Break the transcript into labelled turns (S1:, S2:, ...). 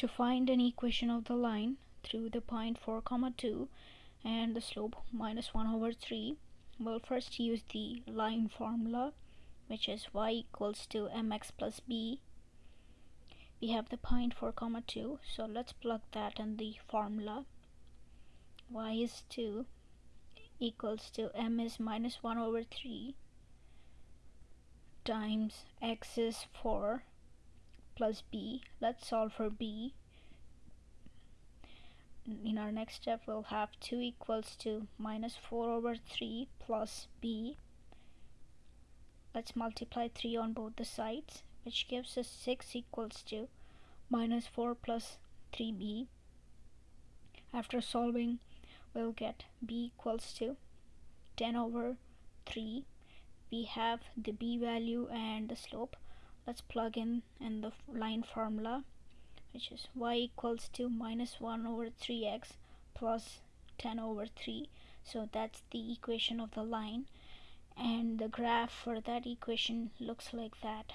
S1: to find an equation of the line through the point 4 comma 2 and the slope minus 1 over 3 we'll first use the line formula which is y equals to mx plus b. We have the point 4 comma 2 so let's plug that in the formula. y is 2 equals to m is minus 1 over 3 times x is 4 plus b. Let's solve for b. In our next step, we'll have 2 equals to minus 4 over 3 plus b. Let's multiply 3 on both the sides, which gives us 6 equals to minus 4 plus 3b. After solving, we'll get b equals to 10 over 3 we have the b value and the slope let's plug in in the line formula which is y equals to minus 1 over 3x plus 10 over 3 so that's the equation of the line. And the graph for that equation looks like that